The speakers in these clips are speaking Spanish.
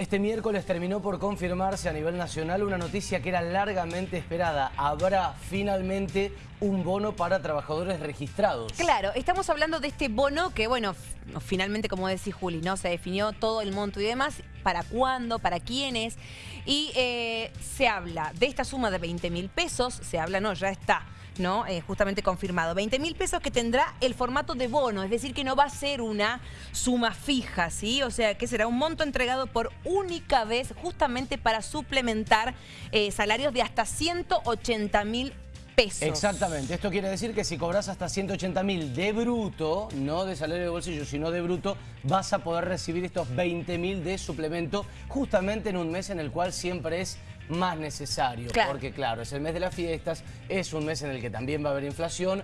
Este miércoles terminó por confirmarse a nivel nacional una noticia que era largamente esperada. Habrá finalmente un bono para trabajadores registrados. Claro, estamos hablando de este bono que, bueno, finalmente, como decís Juli, ¿no? Se definió todo el monto y demás, para cuándo, para quiénes, y eh, se habla de esta suma de 20 mil pesos, se habla, no, ya está ¿no? Eh, justamente confirmado. 20 mil pesos que tendrá el formato de bono, es decir, que no va a ser una suma fija, ¿sí? O sea, que será un monto entregado por única vez justamente para suplementar eh, salarios de hasta 180 mil Pesos. Exactamente. Esto quiere decir que si cobras hasta 180 mil de bruto, no de salario de bolsillo, sino de bruto, vas a poder recibir estos 20 mil de suplemento justamente en un mes en el cual siempre es más necesario. Porque claro, es el mes de las fiestas, es un mes en el que también va a haber inflación.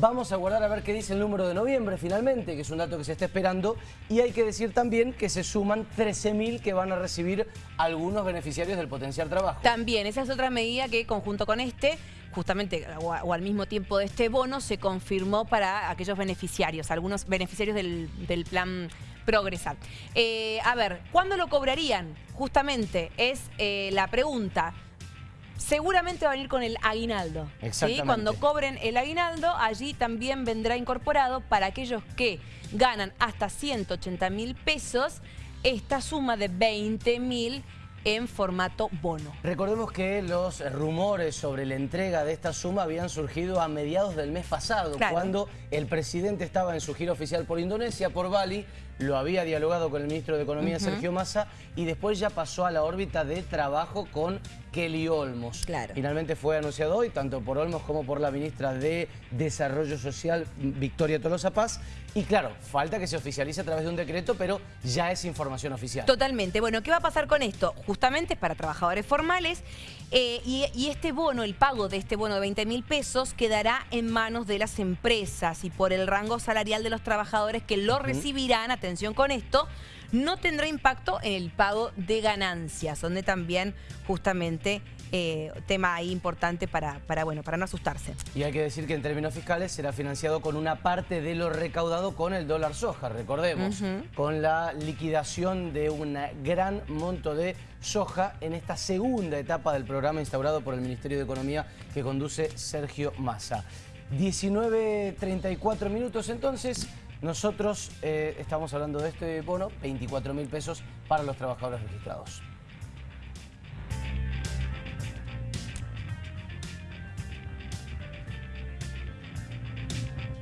Vamos a guardar a ver qué dice el número de noviembre finalmente, que es un dato que se está esperando. Y hay que decir también que se suman 13.000 que van a recibir algunos beneficiarios del potencial trabajo. También, esa es otra medida que conjunto con este justamente o, al mismo tiempo de este bono se confirmó para aquellos beneficiarios, algunos beneficiarios del, del plan progresar. Eh, a ver, ¿cuándo lo cobrarían? Justamente es eh, la pregunta. Seguramente va a venir con el aguinaldo. Exactamente. Cuando cobren el aguinaldo, allí también vendrá incorporado para aquellos que ganan hasta 180 mil pesos esta suma de 20 mil en formato bono. Recordemos que los rumores sobre la entrega de esta suma habían surgido a mediados del mes pasado, cuando el presidente estaba en su gira oficial por Indonesia, por Bali, lo había dialogado con el ministro de Economía, Sergio Massa, y después ya pasó a la órbita de trabajo con Kelly Olmos. Claro. Finalmente fue anunciado hoy, tanto por Olmos como por la ministra de Desarrollo Social, Victoria Tolosa Paz. Y claro, falta que se oficialice a través de un decreto, pero ya es información oficial. Totalmente. Bueno, ¿qué va a pasar con esto? Justamente es para trabajadores formales eh, y, y, este bono, el pago de este bono de 20 mil pesos, quedará en manos de las empresas y por el rango salarial de los trabajadores que lo recibirán, atención con esto, no tendrá impacto en el pago de ganancias, donde también justamente eh, tema ahí importante para, para, bueno, para no asustarse. Y hay que decir que en términos fiscales será financiado con una parte de lo recaudado con el dólar soja, recordemos, con la liquidación de un gran monto de soja en esta segunda etapa del programa instaurado por el Ministerio de Economía que conduce Sergio Massa. 19.34 minutos entonces, nosotros eh, estamos hablando de este bono, 24 mil pesos para los trabajadores registrados.